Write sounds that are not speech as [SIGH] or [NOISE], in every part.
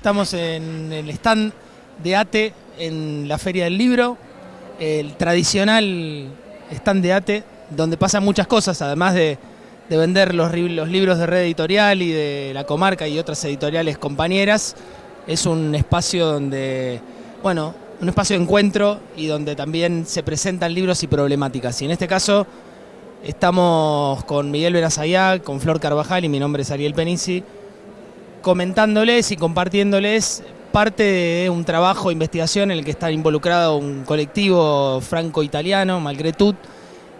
Estamos en el stand de ATE en la Feria del Libro, el tradicional stand de ATE, donde pasan muchas cosas, además de, vender los, libros de red editorial y de la comarca y otras editoriales compañeras. Es un espacio donde, bueno, un espacio de encuentro y donde también se presentan libros y problemáticas. Y en este caso estamos con Miguel Verazayá, con Flor Carvajal y mi nombre es Ariel Penici, comentándoles y compartiéndoles parte de un trabajo de investigación en el que está involucrado un colectivo franco-italiano, Malgretut,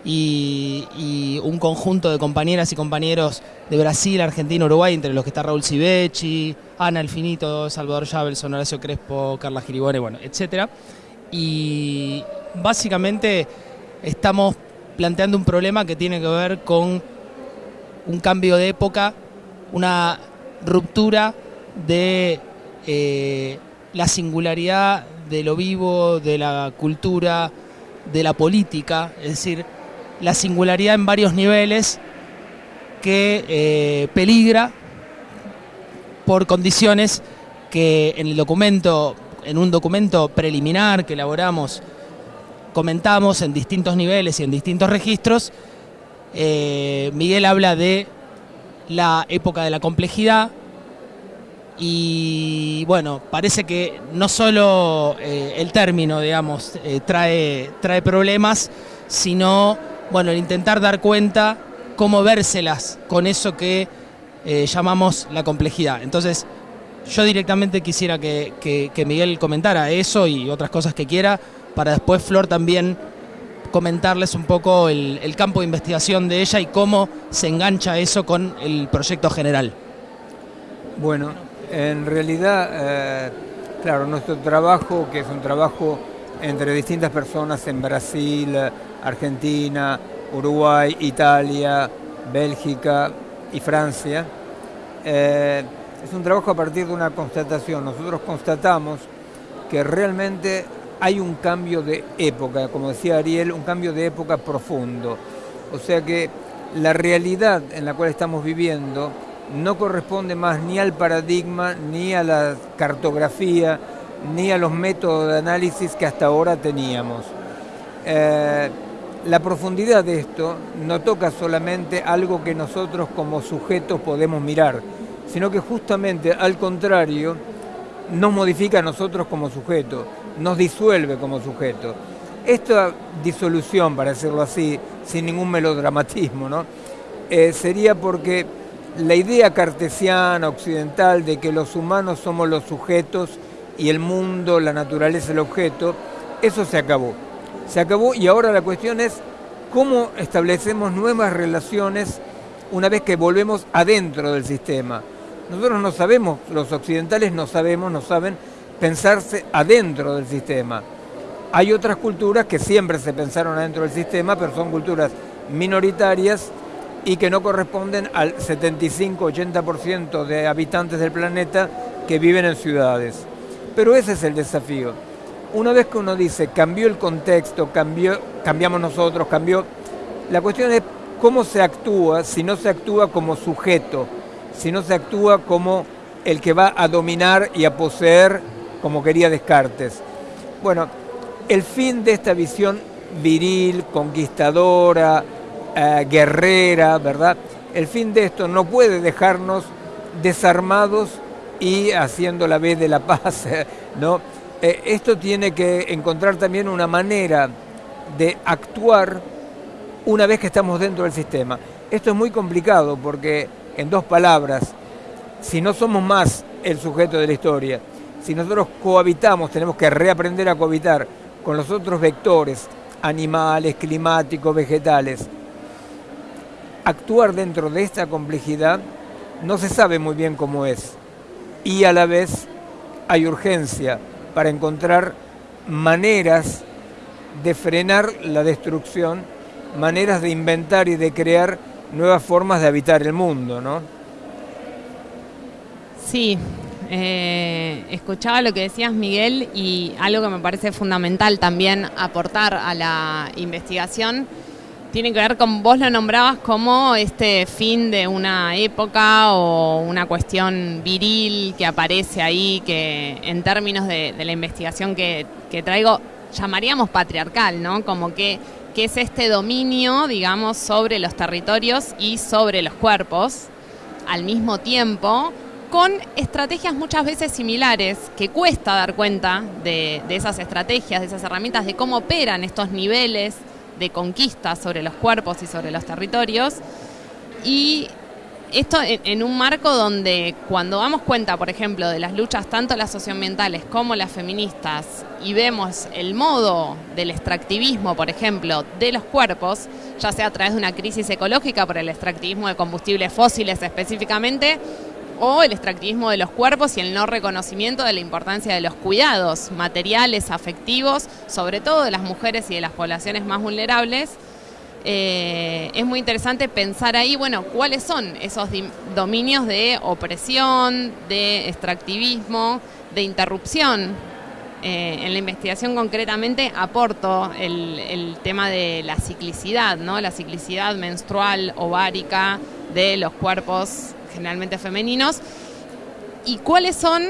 y, un conjunto de compañeras y compañeros de Brasil, Argentina, Uruguay, entre los que está Raúl Civechi, Ana Alfinito, Salvador Javelson, Horacio Crespo, Carla Giribone, bueno, etc. Y básicamente estamos planteando un problema que tiene que ver con un cambio de época, una ruptura de eh, la singularidad de lo vivo, de la cultura, de la política, es decir, la singularidad en varios niveles que eh, peligra por condiciones que en el documento, en un documento preliminar que elaboramos, comentamos en distintos niveles y en distintos registros, eh, Miguel habla de la época de la complejidad y bueno, parece que no solo eh, el término, digamos, eh, trae, trae problemas, sino bueno, el intentar dar cuenta cómo vérselas con eso que eh, llamamos la complejidad. Entonces, yo directamente quisiera que, Miguel comentara eso y otras cosas que quiera, para después Flor también comentarles un poco el, campo de investigación de ella y cómo se engancha eso con el proyecto general. Bueno, en realidad, eh, claro, nuestro trabajo, que es un trabajo entre distintas personas en Brasil, Argentina, Uruguay, Italia, Bélgica y Francia. Eh, es un trabajo a partir de una constatación. Nosotros constatamos que realmente hay un cambio de época, como decía Ariel, un cambio de época profundo. O sea que la realidad en la cual estamos viviendo no corresponde más ni al paradigma, ni a la cartografía, ni a los métodos de análisis que hasta ahora teníamos. Eh, la profundidad de esto no toca solamente algo que nosotros como sujetos podemos mirar, sino que justamente al contrario nos modifica a nosotros como sujetos, nos disuelve como sujetos. Esta disolución, para decirlo así, sin ningún melodramatismo, ¿no? Eh, sería porque la idea cartesiana, occidental, de que los humanos somos los sujetos y el mundo, la naturaleza, el objeto, eso se acabó se acabó y ahora la cuestión es cómo establecemos nuevas relaciones una vez que volvemos adentro del sistema. Nosotros no sabemos, los occidentales no sabemos, no saben pensarse adentro del sistema. Hay otras culturas que siempre se pensaron adentro del sistema, pero son culturas minoritarias y que no corresponden al 75-80% de habitantes del planeta que viven en ciudades. Pero ese es el desafío una vez que uno dice cambió el contexto, cambió, cambiamos nosotros, cambió, la cuestión es cómo se actúa si no se actúa como sujeto, si no se actúa como el que va a dominar y a poseer como quería Descartes. Bueno, el fin de esta visión viril, conquistadora, eh, guerrera, ¿verdad? El fin de esto no puede dejarnos desarmados y haciendo la vez de la paz, [LAUGHS] ¿no? Eh, esto tiene que encontrar también una manera de actuar una vez que estamos dentro del sistema. Esto es muy complicado porque, en dos palabras, si no somos más el sujeto de la historia, si nosotros cohabitamos, tenemos que reaprender a cohabitar con los otros vectores, animales, climáticos, vegetales, actuar dentro de esta complejidad no se sabe muy bien cómo es. Y a la vez hay urgencia para encontrar maneras de frenar la destrucción, maneras de inventar y de crear nuevas formas de habitar el mundo, ¿no? Sí, eh, escuchaba lo que decías Miguel y algo que me parece fundamental también aportar a la investigación tiene que ver con, vos lo nombrabas como este fin de una época o una cuestión viril que aparece ahí, que en términos de, la investigación que, traigo, llamaríamos patriarcal, ¿no? Como que, que es este dominio, digamos, sobre los territorios y sobre los cuerpos al mismo tiempo, con estrategias muchas veces similares, que cuesta dar cuenta de, esas estrategias, de esas herramientas, de cómo operan estos niveles de conquista sobre los cuerpos y sobre los territorios. Y esto en, un marco donde cuando damos cuenta, por ejemplo, de las luchas tanto las socioambientales como las feministas y vemos el modo del extractivismo, por ejemplo, de los cuerpos, ya sea a través de una crisis ecológica por el extractivismo de combustibles fósiles específicamente, o el extractivismo de los cuerpos y el no reconocimiento de la importancia de los cuidados materiales, afectivos, sobre todo de las mujeres y de las poblaciones más vulnerables, eh, es muy interesante pensar ahí, bueno, cuáles son esos dominios de opresión, de extractivismo, de interrupción. Eh, en la investigación concretamente aporto el, el, tema de la ciclicidad, ¿no? la ciclicidad menstrual, ovárica de los cuerpos generalmente femeninos, y cuáles son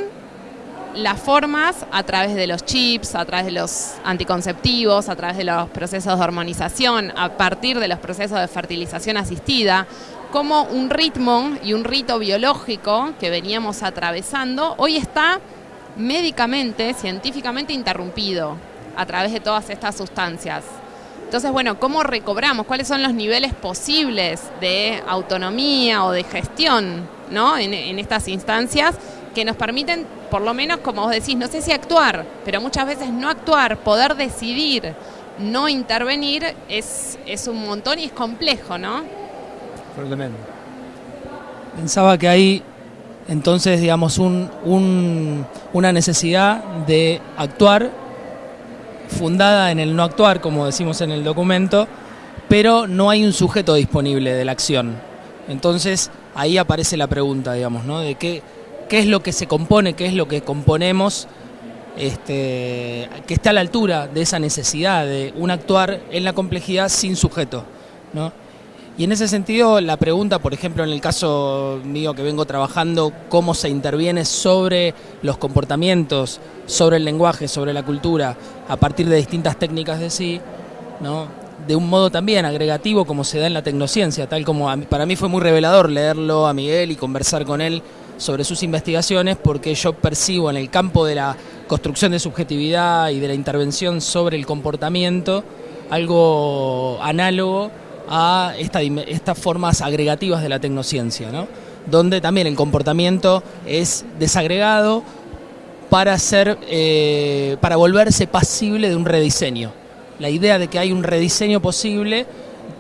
las formas a través de los chips, a través de los anticonceptivos, a través de los procesos de hormonización, a partir de los procesos de fertilización asistida, como un ritmo y un rito biológico que veníamos atravesando, hoy está médicamente, científicamente interrumpido a través de todas estas sustancias. Entonces, bueno, ¿cómo recobramos? ¿Cuáles son los niveles posibles de autonomía o de gestión ¿no? en, estas instancias que nos permiten, por lo menos, como vos decís, no sé si actuar, pero muchas veces no actuar, poder decidir, no intervenir, es, es un montón y es complejo, ¿no? Pensaba que hay entonces, digamos, un, una necesidad de actuar fundada en el no actuar, como decimos en el documento, pero no hay un sujeto disponible de la acción. Entonces ahí aparece la pregunta, digamos, ¿no? De qué, qué es lo que se compone, qué es lo que componemos, este, que está a la altura de esa necesidad de un actuar en la complejidad sin sujeto, ¿no? Y en ese sentido, la pregunta, por ejemplo, en el caso mío que vengo trabajando, cómo se interviene sobre los comportamientos, sobre el lenguaje, sobre la cultura, a partir de distintas técnicas de sí, ¿no? de un modo también agregativo como se da en la tecnociencia, tal como para mí fue muy revelador leerlo a Miguel y conversar con él sobre sus investigaciones, porque yo percibo en el campo de la construcción de subjetividad y de la intervención sobre el comportamiento algo análogo a estas formas agregativas de la tecnociencia, ¿no? donde también el comportamiento es desagregado para, ser, eh, para volverse pasible de un rediseño. La idea de que hay un rediseño posible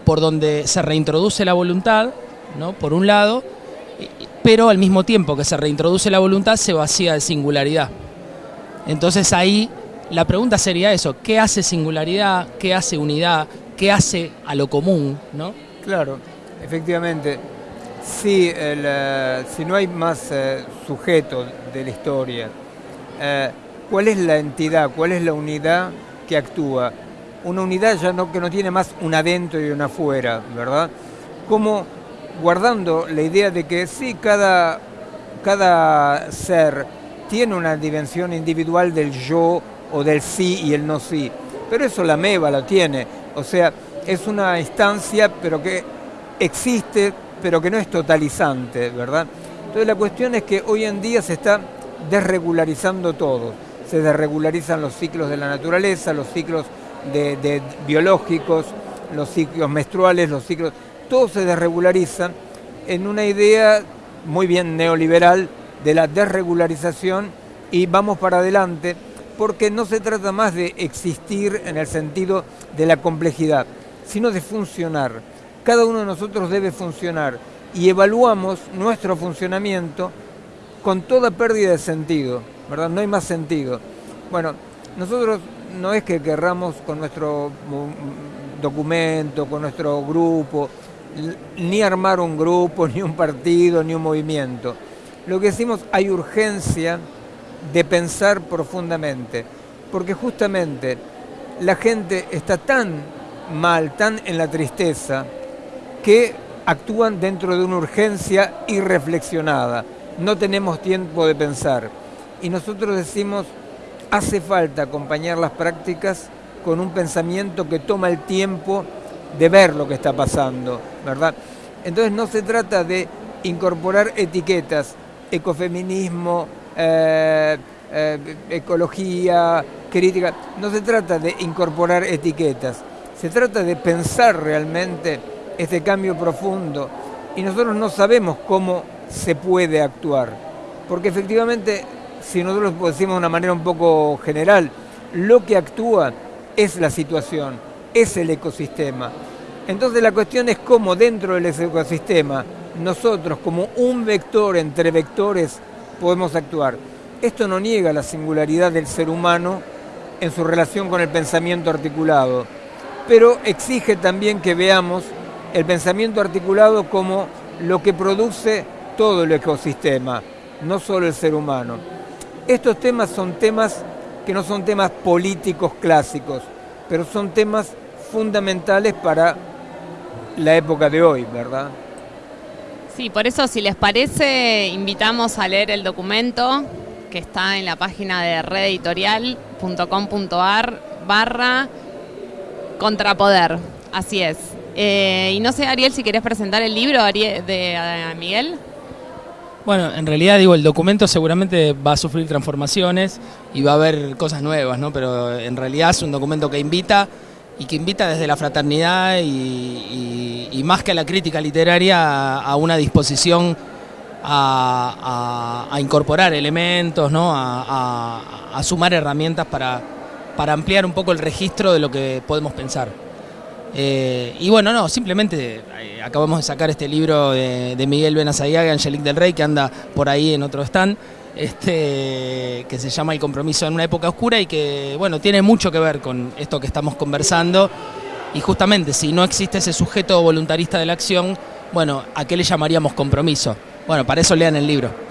por donde se reintroduce la voluntad, ¿no? por un lado, pero al mismo tiempo que se reintroduce la voluntad se vacía de singularidad. Entonces ahí la pregunta sería eso, ¿qué hace singularidad? ¿Qué hace unidad? Qué hace a lo común, ¿no? Claro, efectivamente. Sí, eh, si no hay más eh, sujetos de la historia, eh, ¿cuál es la entidad, cuál es la unidad que actúa? Una unidad ya no, que no tiene más un adentro y un afuera, ¿verdad? Como guardando la idea de que sí, cada, cada ser tiene una dimensión individual del yo o del sí y el no sí, pero eso la MEVA lo tiene o sea, es una instancia pero que existe, pero que no es totalizante, ¿verdad? Entonces la cuestión es que hoy en día se está desregularizando todo. Se desregularizan los ciclos de la naturaleza, los ciclos biológicos, los ciclos menstruales, los ciclos... Todo se desregulariza en una idea muy bien neoliberal de la desregularización y vamos para adelante porque no se trata más de existir en el sentido de la complejidad, sino de funcionar. Cada uno de nosotros debe funcionar y evaluamos nuestro funcionamiento con toda pérdida de sentido, ¿verdad? No hay más sentido. Bueno, nosotros no es que querramos con nuestro documento, con nuestro grupo, ni armar un grupo, [LAUGHS] ni un partido, ni un movimiento. Lo que decimos, hay urgencia de pensar profundamente, porque justamente la gente está tan mal, tan en la tristeza, que actúan dentro de una urgencia irreflexionada. No tenemos tiempo de pensar. Y nosotros decimos, hace falta acompañar las prácticas con un pensamiento que toma el tiempo de ver lo que está pasando, ¿verdad? Entonces no se trata de incorporar etiquetas, ecofeminismo, eh, eh, ecología, crítica, no se trata de incorporar etiquetas, se trata de pensar realmente este cambio profundo y nosotros no sabemos cómo se puede actuar, porque efectivamente, si nosotros decimos de una manera un poco general, lo que actúa es la situación, es el ecosistema. Entonces la cuestión es cómo dentro del ecosistema nosotros como un vector entre vectores podemos actuar. Esto no niega la singularidad del ser humano en su relación con el pensamiento articulado, pero exige también que veamos el pensamiento articulado como lo que produce todo el ecosistema, no solo el ser humano. Estos temas son temas que no son temas políticos clásicos, pero son temas fundamentales para la época de hoy, ¿verdad? Sí, por eso si les parece, invitamos a leer el documento que está en la página de rededitorial.com.ar barra contrapoder. Así es. Eh, y no sé, Ariel, si querés presentar el libro de Miguel. Bueno, en realidad digo, el documento seguramente va a sufrir transformaciones y va a haber cosas nuevas, ¿no? Pero en realidad es un documento que invita y que invita desde la fraternidad y, más que a la crítica literaria a, una disposición a, incorporar elementos, ¿no? a, sumar herramientas para, para ampliar un poco el registro de lo que podemos pensar. Eh, y bueno, no, simplemente eh, acabamos de sacar este libro de, Miguel Benazayaga Angelique del Rey, que anda por ahí en otro stand, este, que se llama El compromiso en una época oscura y que, bueno, tiene mucho que ver con esto que estamos conversando. Y justamente, si no existe ese sujeto voluntarista de la acción, bueno, ¿a qué le llamaríamos compromiso? Bueno, para eso lean el libro.